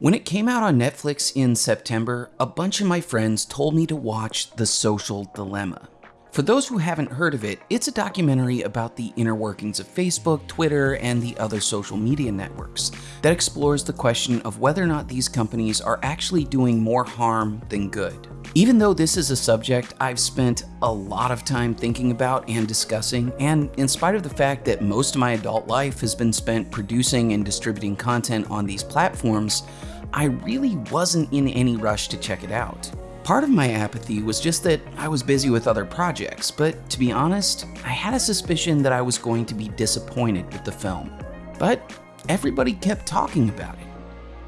When it came out on Netflix in September, a bunch of my friends told me to watch The Social Dilemma. For those who haven't heard of it, it's a documentary about the inner workings of Facebook, Twitter, and the other social media networks that explores the question of whether or not these companies are actually doing more harm than good. Even though this is a subject I've spent a lot of time thinking about and discussing, and in spite of the fact that most of my adult life has been spent producing and distributing content on these platforms, I really wasn't in any rush to check it out. Part of my apathy was just that I was busy with other projects, but to be honest, I had a suspicion that I was going to be disappointed with the film. But everybody kept talking about it,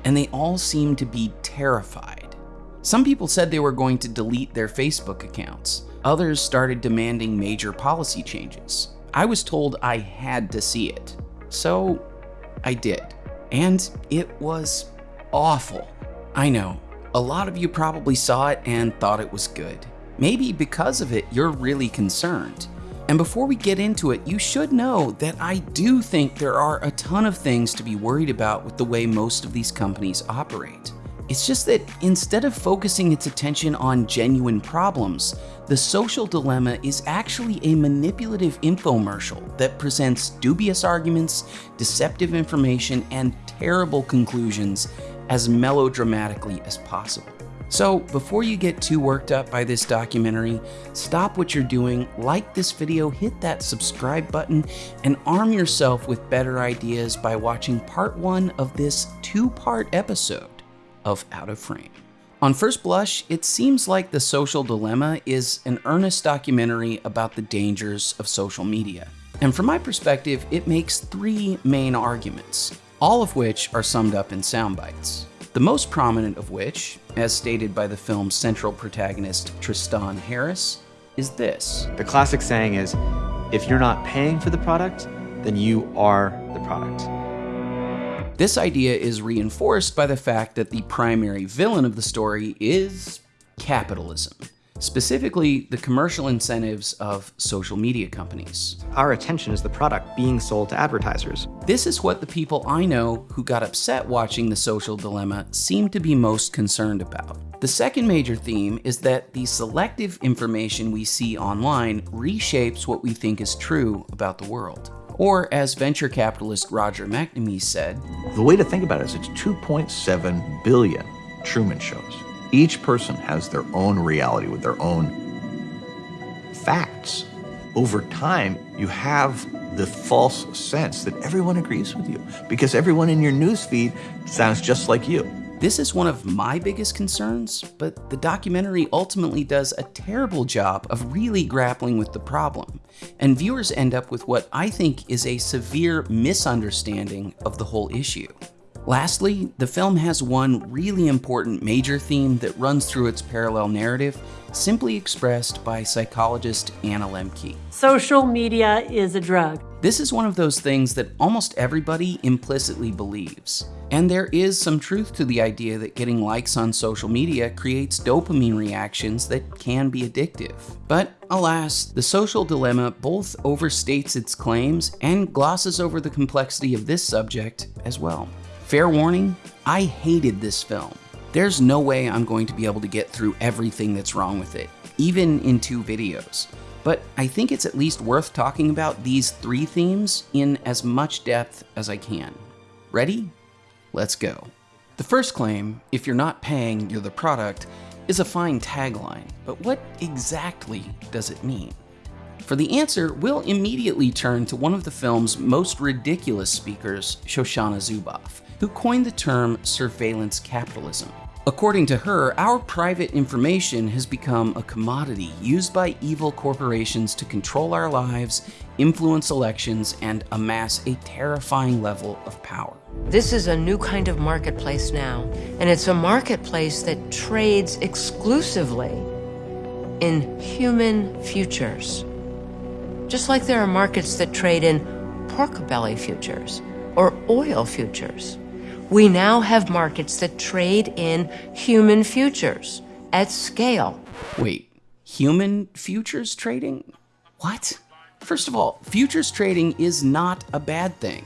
and they all seemed to be terrified. Some people said they were going to delete their Facebook accounts. Others started demanding major policy changes. I was told I had to see it. So I did. And it was awful. I know, a lot of you probably saw it and thought it was good. Maybe because of it, you're really concerned. And before we get into it, you should know that I do think there are a ton of things to be worried about with the way most of these companies operate. It's just that instead of focusing its attention on genuine problems, the social dilemma is actually a manipulative infomercial that presents dubious arguments, deceptive information, and terrible conclusions as melodramatically as possible. So before you get too worked up by this documentary, stop what you're doing, like this video, hit that subscribe button, and arm yourself with better ideas by watching part one of this two-part episode of Out of Frame. On first blush, it seems like The Social Dilemma is an earnest documentary about the dangers of social media. And from my perspective, it makes three main arguments all of which are summed up in sound bites. The most prominent of which, as stated by the film's central protagonist Tristan Harris, is this. The classic saying is, if you're not paying for the product, then you are the product. This idea is reinforced by the fact that the primary villain of the story is capitalism specifically the commercial incentives of social media companies. Our attention is the product being sold to advertisers. This is what the people I know who got upset watching The Social Dilemma seem to be most concerned about. The second major theme is that the selective information we see online reshapes what we think is true about the world. Or as venture capitalist Roger McNamee said, The way to think about it is it's 2.7 billion Truman shows. Each person has their own reality with their own facts. Over time, you have the false sense that everyone agrees with you because everyone in your newsfeed sounds just like you. This is one of my biggest concerns, but the documentary ultimately does a terrible job of really grappling with the problem, and viewers end up with what I think is a severe misunderstanding of the whole issue. Lastly, the film has one really important major theme that runs through its parallel narrative, simply expressed by psychologist Anna Lembke. Social media is a drug. This is one of those things that almost everybody implicitly believes. And there is some truth to the idea that getting likes on social media creates dopamine reactions that can be addictive. But alas, the social dilemma both overstates its claims and glosses over the complexity of this subject as well. Fair warning, I hated this film. There's no way I'm going to be able to get through everything that's wrong with it, even in two videos. But I think it's at least worth talking about these three themes in as much depth as I can. Ready? Let's go. The first claim, if you're not paying, you're the product, is a fine tagline, but what exactly does it mean? For the answer, we'll immediately turn to one of the film's most ridiculous speakers, Shoshana Zuboff, who coined the term surveillance capitalism. According to her, our private information has become a commodity used by evil corporations to control our lives, influence elections, and amass a terrifying level of power. This is a new kind of marketplace now, and it's a marketplace that trades exclusively in human futures. Just like there are markets that trade in pork belly futures or oil futures. We now have markets that trade in human futures at scale. Wait, human futures trading? What? First of all, futures trading is not a bad thing.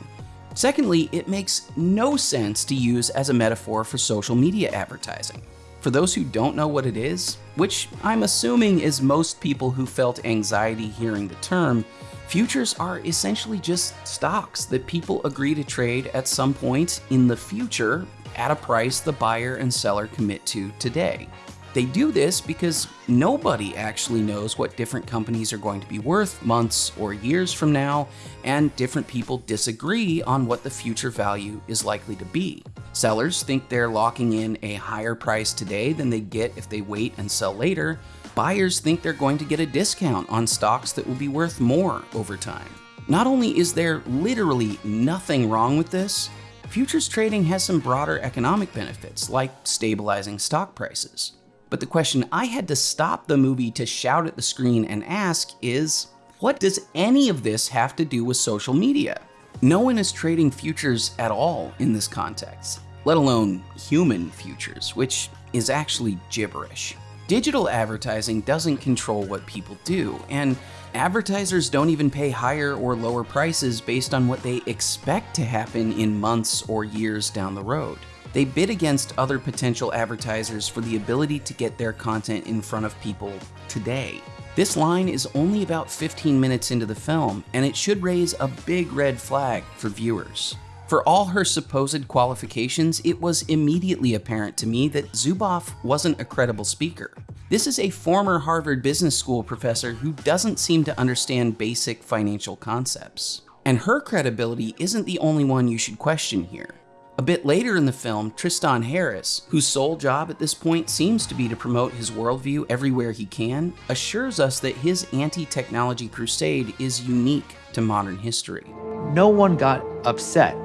Secondly, it makes no sense to use as a metaphor for social media advertising. For those who don't know what it is, which I'm assuming is most people who felt anxiety hearing the term, futures are essentially just stocks that people agree to trade at some point in the future at a price the buyer and seller commit to today. They do this because nobody actually knows what different companies are going to be worth months or years from now, and different people disagree on what the future value is likely to be. Sellers think they're locking in a higher price today than they get if they wait and sell later. Buyers think they're going to get a discount on stocks that will be worth more over time. Not only is there literally nothing wrong with this, futures trading has some broader economic benefits, like stabilizing stock prices. But the question I had to stop the movie to shout at the screen and ask is, what does any of this have to do with social media? No one is trading futures at all in this context, let alone human futures, which is actually gibberish. Digital advertising doesn't control what people do, and advertisers don't even pay higher or lower prices based on what they expect to happen in months or years down the road. They bid against other potential advertisers for the ability to get their content in front of people today. This line is only about 15 minutes into the film, and it should raise a big red flag for viewers. For all her supposed qualifications, it was immediately apparent to me that Zuboff wasn't a credible speaker. This is a former Harvard Business School professor who doesn't seem to understand basic financial concepts. And her credibility isn't the only one you should question here. A bit later in the film, Tristan Harris, whose sole job at this point seems to be to promote his worldview everywhere he can, assures us that his anti technology crusade is unique to modern history. No one got upset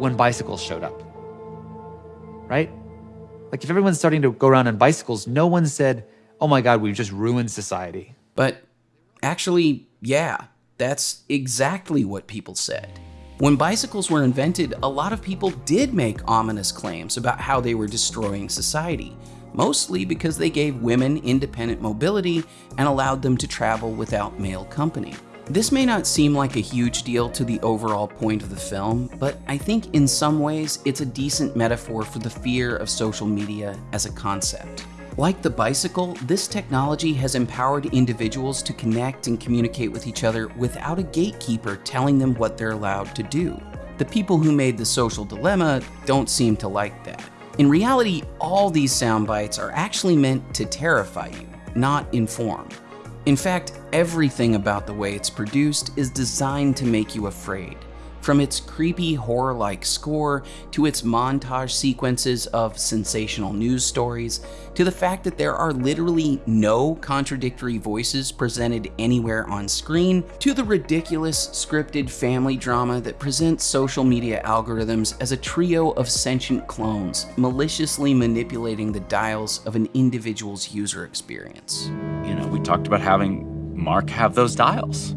when bicycles showed up. Right? Like, if everyone's starting to go around on bicycles, no one said, oh my God, we've just ruined society. But actually, yeah, that's exactly what people said. When bicycles were invented, a lot of people did make ominous claims about how they were destroying society, mostly because they gave women independent mobility and allowed them to travel without male company. This may not seem like a huge deal to the overall point of the film, but I think in some ways it's a decent metaphor for the fear of social media as a concept. Like the bicycle, this technology has empowered individuals to connect and communicate with each other without a gatekeeper telling them what they're allowed to do. The people who made the social dilemma don't seem to like that. In reality, all these sound bites are actually meant to terrify you, not inform. In fact, everything about the way it's produced is designed to make you afraid. From its creepy horror like score, to its montage sequences of sensational news stories, to the fact that there are literally no contradictory voices presented anywhere on screen, to the ridiculous scripted family drama that presents social media algorithms as a trio of sentient clones, maliciously manipulating the dials of an individual's user experience. You know, we talked about having Mark have those dials.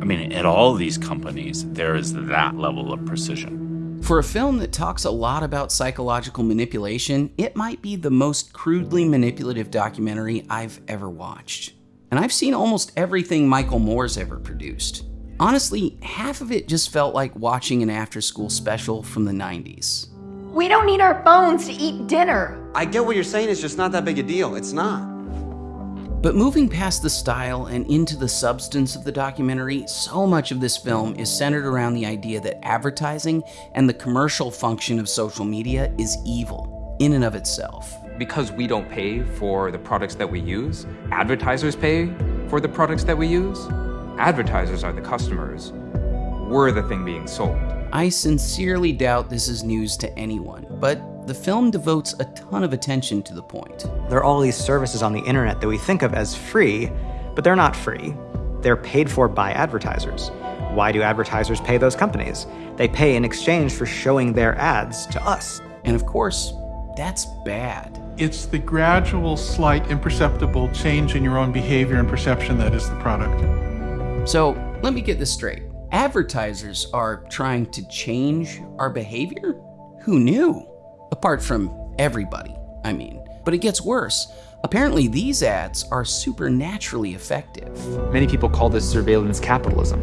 I mean, at all these companies, there is that level of precision. For a film that talks a lot about psychological manipulation, it might be the most crudely manipulative documentary I've ever watched. And I've seen almost everything Michael Moore's ever produced. Honestly, half of it just felt like watching an after school special from the 90s. We don't need our phones to eat dinner. I get what you're saying, it's just not that big a deal. It's not. But moving past the style and into the substance of the documentary, so much of this film is centered around the idea that advertising and the commercial function of social media is evil in and of itself. Because we don't pay for the products that we use, advertisers pay for the products that we use. Advertisers are the customers. We're the thing being sold. I sincerely doubt this is news to anyone, but the film devotes a ton of attention to the point. There are all these services on the internet that we think of as free, but they're not free. They're paid for by advertisers. Why do advertisers pay those companies? They pay in exchange for showing their ads to us. And of course, that's bad. It's the gradual, slight, imperceptible change in your own behavior and perception that is the product. So let me get this straight. Advertisers are trying to change our behavior? Who knew? Apart from everybody, I mean. But it gets worse. Apparently, these ads are supernaturally effective. Many people call this surveillance capitalism.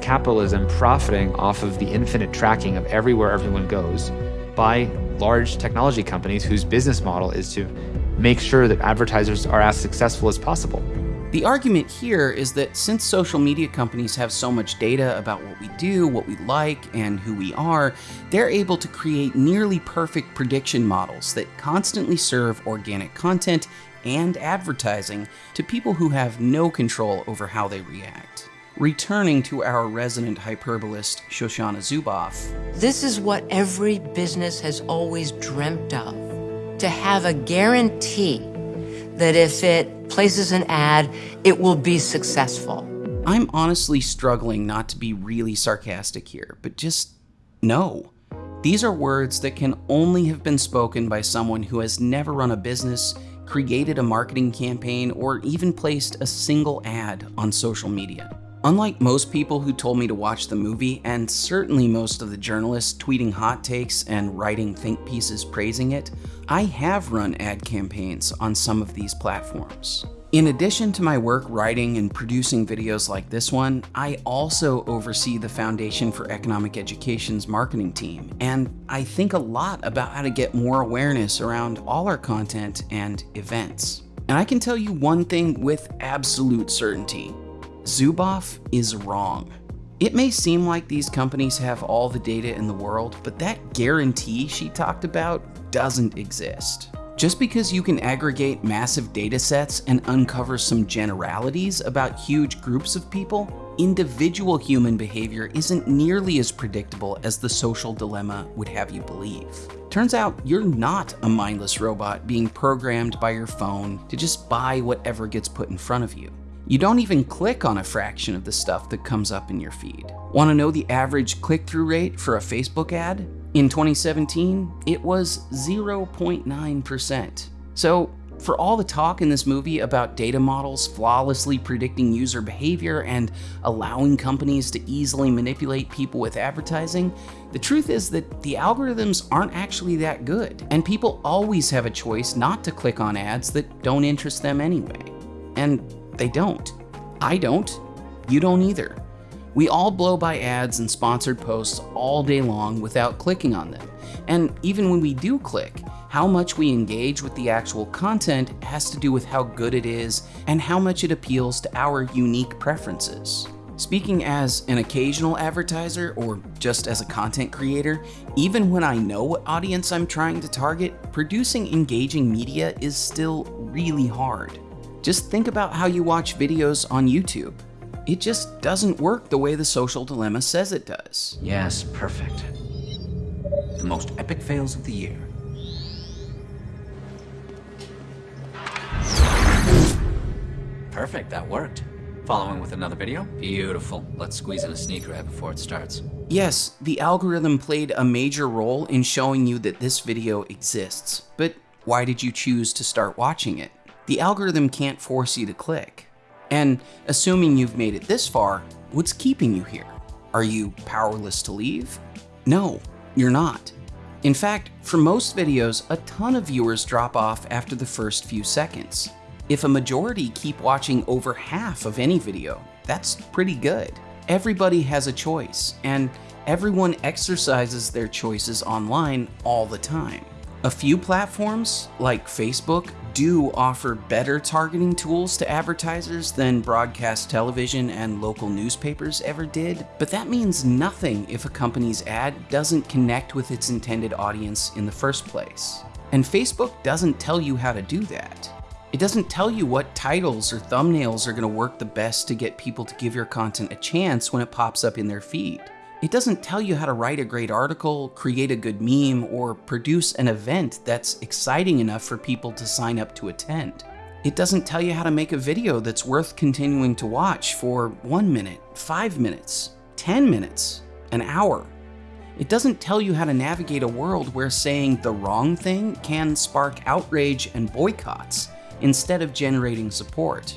capitalism profiting off of the infinite tracking of everywhere everyone goes by large technology companies whose business model is to make sure that advertisers are as successful as possible. The argument here is that since social media companies have so much data about what we do, what we like, and who we are, they're able to create nearly perfect prediction models that constantly serve organic content and advertising to people who have no control over how they react. Returning to our resident hyperbolist, Shoshana Zuboff. This is what every business has always dreamt of to have a guarantee that if it places an ad, it will be successful. I'm honestly struggling not to be really sarcastic here, but just no. These are words that can only have been spoken by someone who has never run a business, created a marketing campaign, or even placed a single ad on social media. Unlike most people who told me to watch the movie, and certainly most of the journalists tweeting hot takes and writing think pieces praising it, I have run ad campaigns on some of these platforms. In addition to my work writing and producing videos like this one, I also oversee the Foundation for Economic Education's marketing team, and I think a lot about how to get more awareness around all our content and events. And I can tell you one thing with absolute certainty. Zuboff is wrong. It may seem like these companies have all the data in the world, but that guarantee she talked about doesn't exist. Just because you can aggregate massive data sets and uncover some generalities about huge groups of people, individual human behavior isn't nearly as predictable as the social dilemma would have you believe. Turns out you're not a mindless robot being programmed by your phone to just buy whatever gets put in front of you. You don't even click on a fraction of the stuff that comes up in your feed. Want to know the average click-through rate for a Facebook ad? In 2017, it was 0.9%. So, for all the talk in this movie about data models flawlessly predicting user behavior and allowing companies to easily manipulate people with advertising, the truth is that the algorithms aren't actually that good, and people always have a choice not to click on ads that don't interest them anyway. And they don't. I don't. You don't either. We all blow by ads and sponsored posts all day long without clicking on them. And even when we do click, how much we engage with the actual content has to do with how good it is and how much it appeals to our unique preferences. Speaking as an occasional advertiser or just as a content creator, even when I know what audience I'm trying to target, producing engaging media is still really hard. Just think about how you watch videos on YouTube. It just doesn't work the way the social dilemma says it does. Yes, perfect. The most epic fails of the year. Perfect, that worked. Following with another video? Beautiful. Let's squeeze in a sneaker ad before it starts. Yes, the algorithm played a major role in showing you that this video exists, but why did you choose to start watching it? The algorithm can't force you to click. And assuming you've made it this far, what's keeping you here? Are you powerless to leave? No, you're not. In fact, for most videos, a ton of viewers drop off after the first few seconds. If a majority keep watching over half of any video, that's pretty good. Everybody has a choice, and everyone exercises their choices online all the time. A few platforms, like Facebook, do offer better targeting tools to advertisers than broadcast television and local newspapers ever did, but that means nothing if a company's ad doesn't connect with its intended audience in the first place. And Facebook doesn't tell you how to do that. It doesn't tell you what titles or thumbnails are going to work the best to get people to give your content a chance when it pops up in their feed. It doesn't tell you how to write a great article, create a good meme, or produce an event that's exciting enough for people to sign up to attend. It doesn't tell you how to make a video that's worth continuing to watch for one minute, five minutes, 10 minutes, an hour. It doesn't tell you how to navigate a world where saying the wrong thing can spark outrage and boycotts instead of generating support.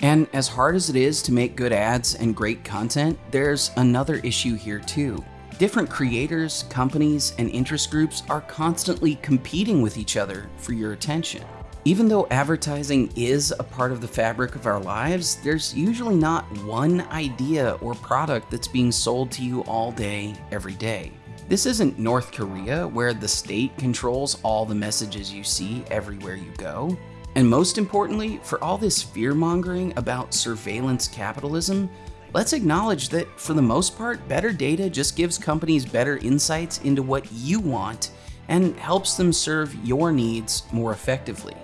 And as hard as it is to make good ads and great content, there's another issue here too. Different creators, companies, and interest groups are constantly competing with each other for your attention. Even though advertising is a part of the fabric of our lives, there's usually not one idea or product that's being sold to you all day, every day. This isn't North Korea, where the state controls all the messages you see everywhere you go. And most importantly, for all this fear mongering about surveillance capitalism, let's acknowledge that for the most part, better data just gives companies better insights into what you want and helps them serve your needs more effectively.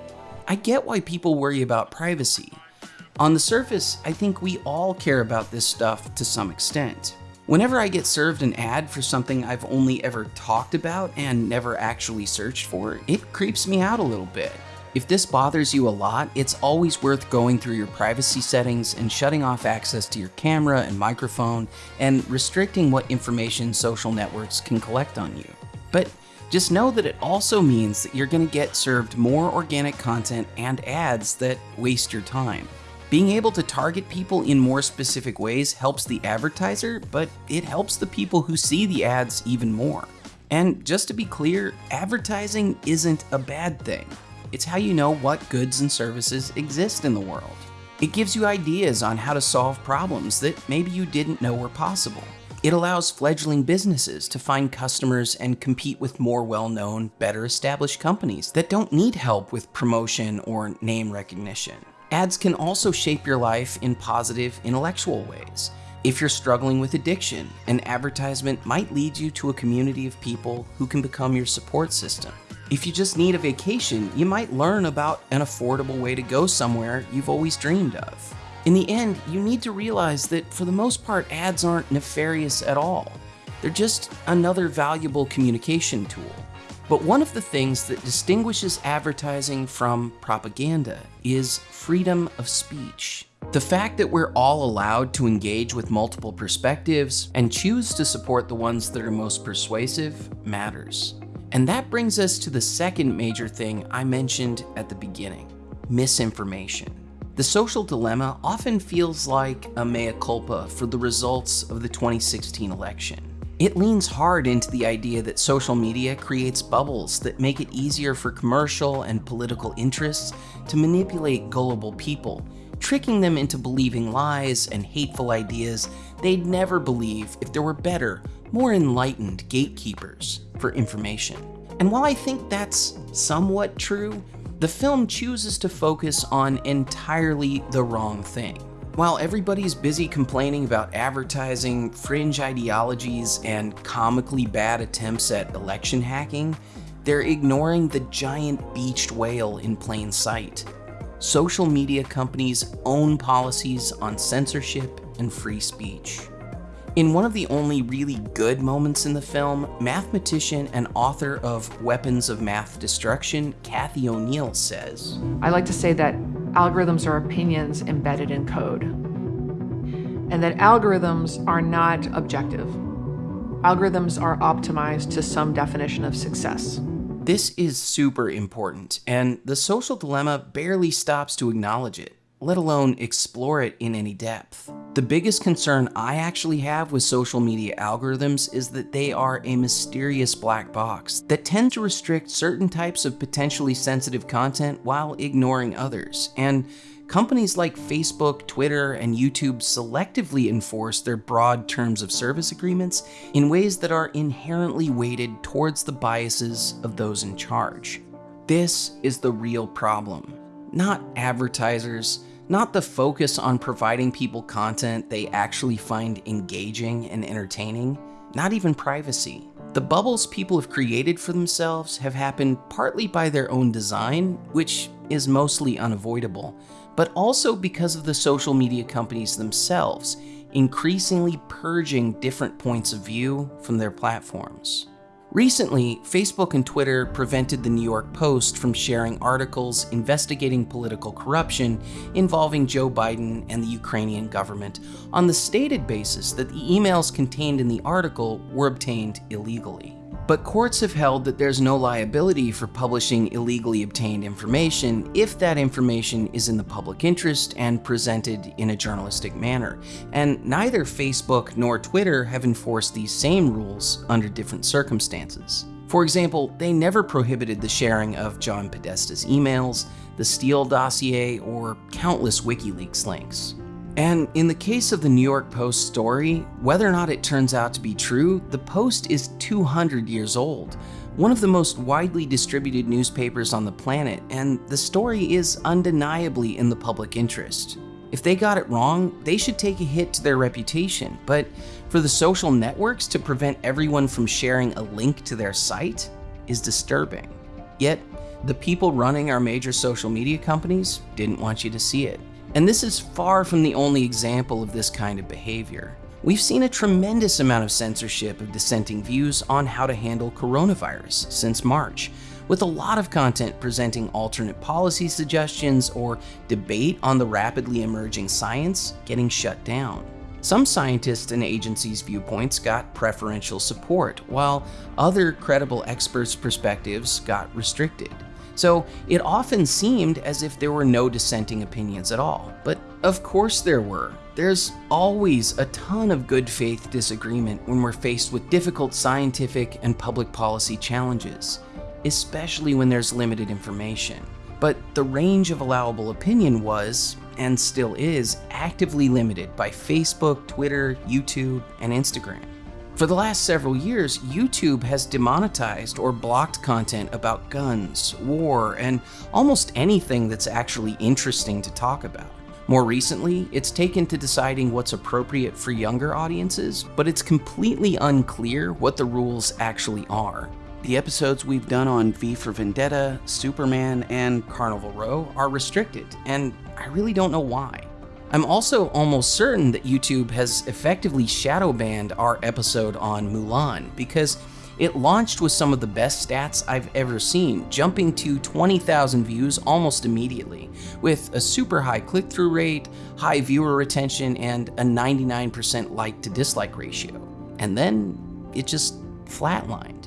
I get why people worry about privacy. On the surface, I think we all care about this stuff to some extent. Whenever I get served an ad for something I've only ever talked about and never actually searched for, it creeps me out a little bit. If this bothers you a lot, it's always worth going through your privacy settings and shutting off access to your camera and microphone and restricting what information social networks can collect on you. But just know that it also means that you're going to get served more organic content and ads that waste your time. Being able to target people in more specific ways helps the advertiser, but it helps the people who see the ads even more. And just to be clear, advertising isn't a bad thing. It's how you know what goods and services exist in the world. It gives you ideas on how to solve problems that maybe you didn't know were possible. It allows fledgling businesses to find customers and compete with more well-known, better established companies that don't need help with promotion or name recognition. Ads can also shape your life in positive intellectual ways. If you're struggling with addiction, an advertisement might lead you to a community of people who can become your support system. If you just need a vacation, you might learn about an affordable way to go somewhere you've always dreamed of. In the end, you need to realize that for the most part, ads aren't nefarious at all. They're just another valuable communication tool. But one of the things that distinguishes advertising from propaganda is freedom of speech. The fact that we're all allowed to engage with multiple perspectives and choose to support the ones that are most persuasive matters. And that brings us to the second major thing I mentioned at the beginning, misinformation. The social dilemma often feels like a mea culpa for the results of the 2016 election. It leans hard into the idea that social media creates bubbles that make it easier for commercial and political interests to manipulate gullible people, tricking them into believing lies and hateful ideas they'd never believe if there were better, more enlightened gatekeepers for information. And while I think that's somewhat true, the film chooses to focus on entirely the wrong thing. While everybody's busy complaining about advertising, fringe ideologies, and comically bad attempts at election hacking, they're ignoring the giant beached whale in plain sight. Social media companies own policies on censorship and free speech. In one of the only really good moments in the film, mathematician and author of Weapons of Math Destruction, Cathy O'Neil says, I like to say that algorithms are opinions embedded in code, and that algorithms are not objective. Algorithms are optimized to some definition of success. This is super important, and the social dilemma barely stops to acknowledge it let alone explore it in any depth. The biggest concern I actually have with social media algorithms is that they are a mysterious black box that tend to restrict certain types of potentially sensitive content while ignoring others. And companies like Facebook, Twitter, and YouTube selectively enforce their broad terms of service agreements in ways that are inherently weighted towards the biases of those in charge. This is the real problem, not advertisers, not the focus on providing people content they actually find engaging and entertaining, not even privacy. The bubbles people have created for themselves have happened partly by their own design, which is mostly unavoidable, but also because of the social media companies themselves increasingly purging different points of view from their platforms. Recently, Facebook and Twitter prevented the New York Post from sharing articles investigating political corruption involving Joe Biden and the Ukrainian government on the stated basis that the emails contained in the article were obtained illegally. But courts have held that there's no liability for publishing illegally obtained information if that information is in the public interest and presented in a journalistic manner. And neither Facebook nor Twitter have enforced these same rules under different circumstances. For example, they never prohibited the sharing of John Podesta's emails, the Steele dossier, or countless WikiLeaks links. And in the case of the New York Post story, whether or not it turns out to be true, the Post is 200 years old, one of the most widely distributed newspapers on the planet, and the story is undeniably in the public interest. If they got it wrong, they should take a hit to their reputation, but for the social networks to prevent everyone from sharing a link to their site is disturbing. Yet, the people running our major social media companies didn't want you to see it. And this is far from the only example of this kind of behavior. We've seen a tremendous amount of censorship of dissenting views on how to handle coronavirus since March, with a lot of content presenting alternate policy suggestions or debate on the rapidly emerging science getting shut down. Some scientists and agencies' viewpoints got preferential support, while other credible experts' perspectives got restricted. So it often seemed as if there were no dissenting opinions at all. But of course there were. There's always a ton of good faith disagreement when we're faced with difficult scientific and public policy challenges, especially when there's limited information. But the range of allowable opinion was, and still is, actively limited by Facebook, Twitter, YouTube, and Instagram. For the last several years, YouTube has demonetized or blocked content about guns, war, and almost anything that's actually interesting to talk about. More recently, it's taken to deciding what's appropriate for younger audiences, but it's completely unclear what the rules actually are. The episodes we've done on V for Vendetta, Superman, and Carnival Row are restricted, and I really don't know why. I'm also almost certain that YouTube has effectively shadow banned our episode on Mulan because it launched with some of the best stats I've ever seen, jumping to 20,000 views almost immediately, with a super high click through rate, high viewer retention, and a 99% like to dislike ratio. And then it just flatlined.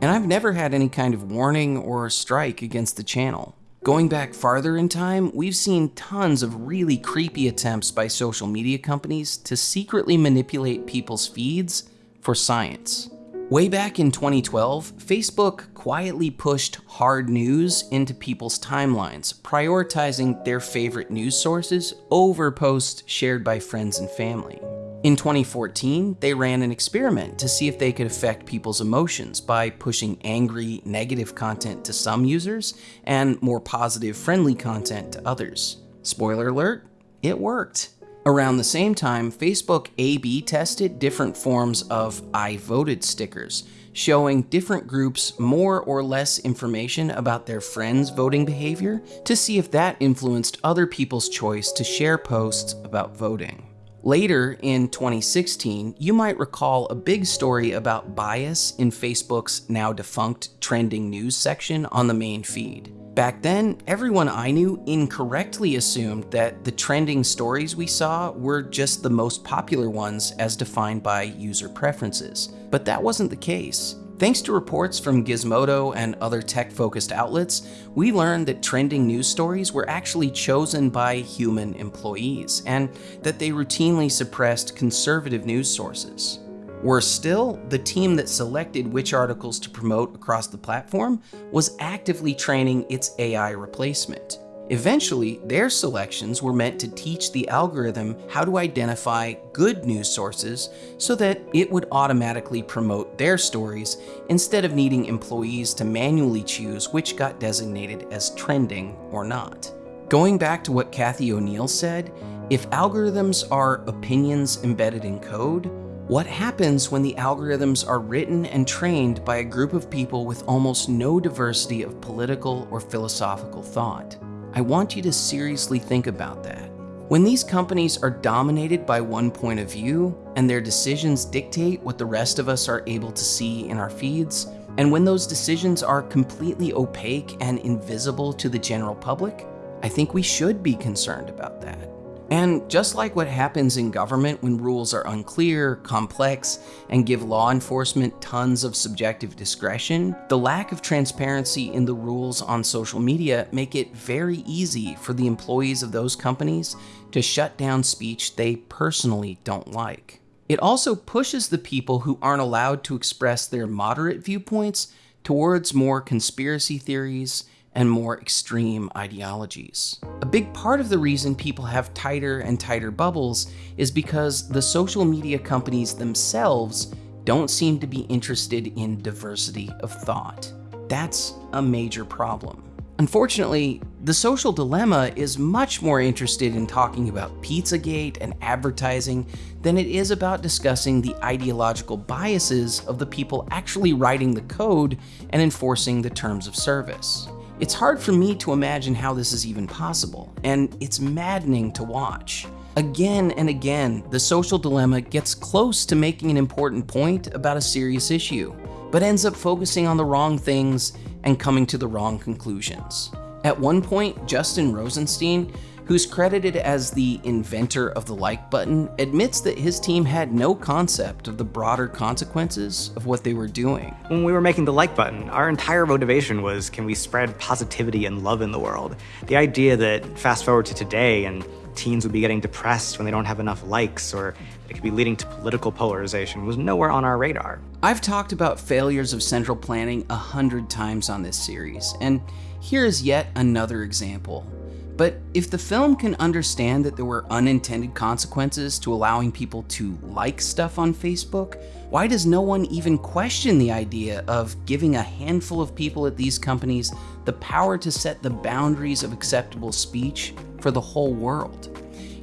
And I've never had any kind of warning or strike against the channel. Going back farther in time, we've seen tons of really creepy attempts by social media companies to secretly manipulate people's feeds for science. Way back in 2012, Facebook quietly pushed hard news into people's timelines, prioritizing their favorite news sources over posts shared by friends and family. In 2014, they ran an experiment to see if they could affect people's emotions by pushing angry, negative content to some users and more positive, friendly content to others. Spoiler alert, it worked. Around the same time, Facebook A B tested different forms of I voted stickers, showing different groups more or less information about their friends' voting behavior to see if that influenced other people's choice to share posts about voting. Later in 2016, you might recall a big story about bias in Facebook's now defunct trending news section on the main feed. Back then, everyone I knew incorrectly assumed that the trending stories we saw were just the most popular ones as defined by user preferences. But that wasn't the case. Thanks to reports from Gizmodo and other tech focused outlets, we learned that trending news stories were actually chosen by human employees and that they routinely suppressed conservative news sources. Worse still, the team that selected which articles to promote across the platform was actively training its AI replacement. Eventually, their selections were meant to teach the algorithm how to identify good news sources so that it would automatically promote their stories instead of needing employees to manually choose which got designated as trending or not. Going back to what Cathy O'Neil said, if algorithms are opinions embedded in code, what happens when the algorithms are written and trained by a group of people with almost no diversity of political or philosophical thought? I want you to seriously think about that. When these companies are dominated by one point of view and their decisions dictate what the rest of us are able to see in our feeds, and when those decisions are completely opaque and invisible to the general public, I think we should be concerned about that. And just like what happens in government when rules are unclear, complex, and give law enforcement tons of subjective discretion, the lack of transparency in the rules on social media make it very easy for the employees of those companies to shut down speech they personally don't like. It also pushes the people who aren't allowed to express their moderate viewpoints towards more conspiracy theories and more extreme ideologies. A big part of the reason people have tighter and tighter bubbles is because the social media companies themselves don't seem to be interested in diversity of thought. That's a major problem. Unfortunately, the social dilemma is much more interested in talking about Pizzagate and advertising than it is about discussing the ideological biases of the people actually writing the code and enforcing the terms of service. It's hard for me to imagine how this is even possible, and it's maddening to watch. Again and again, the social dilemma gets close to making an important point about a serious issue, but ends up focusing on the wrong things and coming to the wrong conclusions. At one point, Justin Rosenstein, who's credited as the inventor of the like button, admits that his team had no concept of the broader consequences of what they were doing. When we were making the like button, our entire motivation was can we spread positivity and love in the world? The idea that fast forward to today and teens would be getting depressed when they don't have enough likes or it could be leading to political polarization was nowhere on our radar. I've talked about failures of central planning a hundred times on this series, and here is yet another example. But if the film can understand that there were unintended consequences to allowing people to like stuff on Facebook, why does no one even question the idea of giving a handful of people at these companies the power to set the boundaries of acceptable speech for the whole world?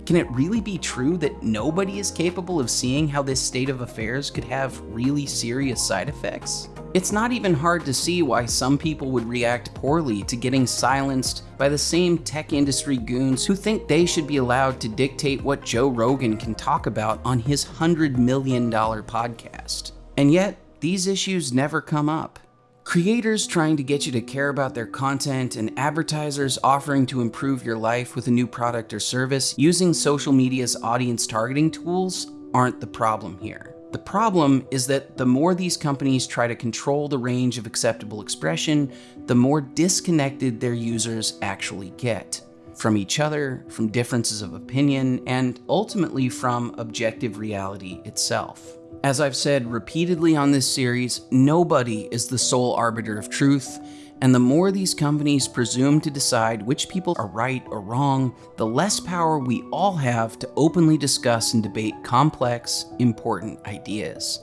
Can it really be true that nobody is capable of seeing how this state of affairs could have really serious side effects? It's not even hard to see why some people would react poorly to getting silenced by the same tech industry goons who think they should be allowed to dictate what Joe Rogan can talk about on his $100 million podcast. And yet, these issues never come up. Creators trying to get you to care about their content and advertisers offering to improve your life with a new product or service using social media's audience targeting tools aren't the problem here. The problem is that the more these companies try to control the range of acceptable expression, the more disconnected their users actually get from each other, from differences of opinion, and ultimately from objective reality itself. As I've said repeatedly on this series, nobody is the sole arbiter of truth, and the more these companies presume to decide which people are right or wrong, the less power we all have to openly discuss and debate complex, important ideas.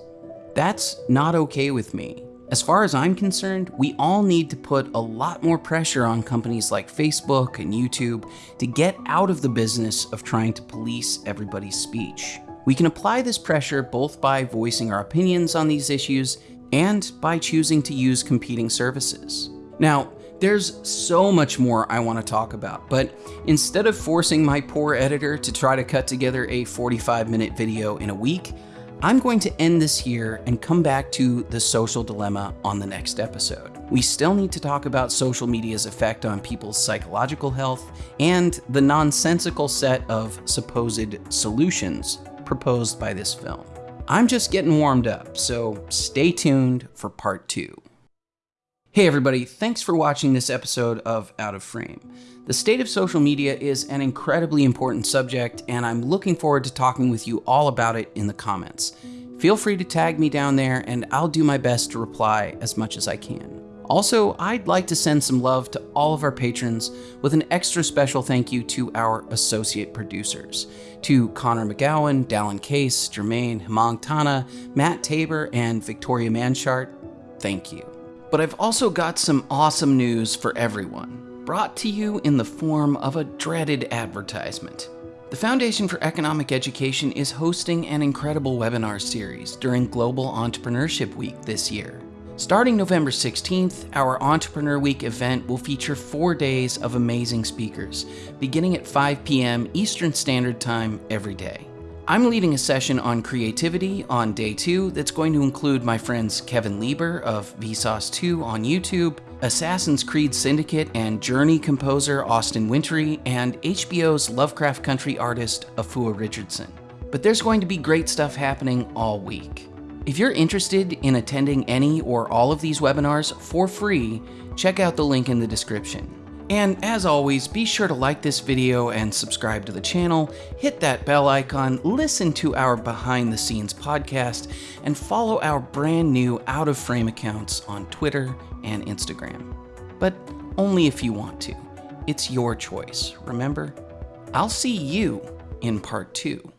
That's not okay with me. As far as I'm concerned, we all need to put a lot more pressure on companies like Facebook and YouTube to get out of the business of trying to police everybody's speech. We can apply this pressure both by voicing our opinions on these issues and by choosing to use competing services. Now, there's so much more I want to talk about, but instead of forcing my poor editor to try to cut together a 45 minute video in a week, I'm going to end this here and come back to the social dilemma on the next episode. We still need to talk about social media's effect on people's psychological health and the nonsensical set of supposed solutions proposed by this film. I'm just getting warmed up, so stay tuned for part two. Hey everybody, thanks for watching this episode of Out of Frame. The state of social media is an incredibly important subject, and I'm looking forward to talking with you all about it in the comments. Feel free to tag me down there, and I'll do my best to reply as much as I can. Also, I'd like to send some love to all of our patrons with an extra special thank you to our associate producers. To Connor McGowan, Dallin Case, Jermaine Hemang Tana, Matt Tabor, and Victoria Manchart, thank you. But I've also got some awesome news for everyone, brought to you in the form of a dreaded advertisement. The Foundation for Economic Education is hosting an incredible webinar series during Global Entrepreneurship Week this year. Starting November 16th, our Entrepreneur Week event will feature four days of amazing speakers, beginning at 5 p.m. Eastern Standard Time every day. I'm leading a session on creativity on day two that's going to include my friends Kevin Lieber of Vsauce 2 on YouTube, Assassin's Creed Syndicate and Journey composer Austin Wintory, and HBO's Lovecraft Country artist Afua Richardson. But there's going to be great stuff happening all week. If you're interested in attending any or all of these webinars for free, check out the link in the description. And as always, be sure to like this video and subscribe to the channel, hit that bell icon, listen to our behind the scenes podcast, and follow our brand new out of frame accounts on Twitter and Instagram. But only if you want to. It's your choice, remember? I'll see you in part two.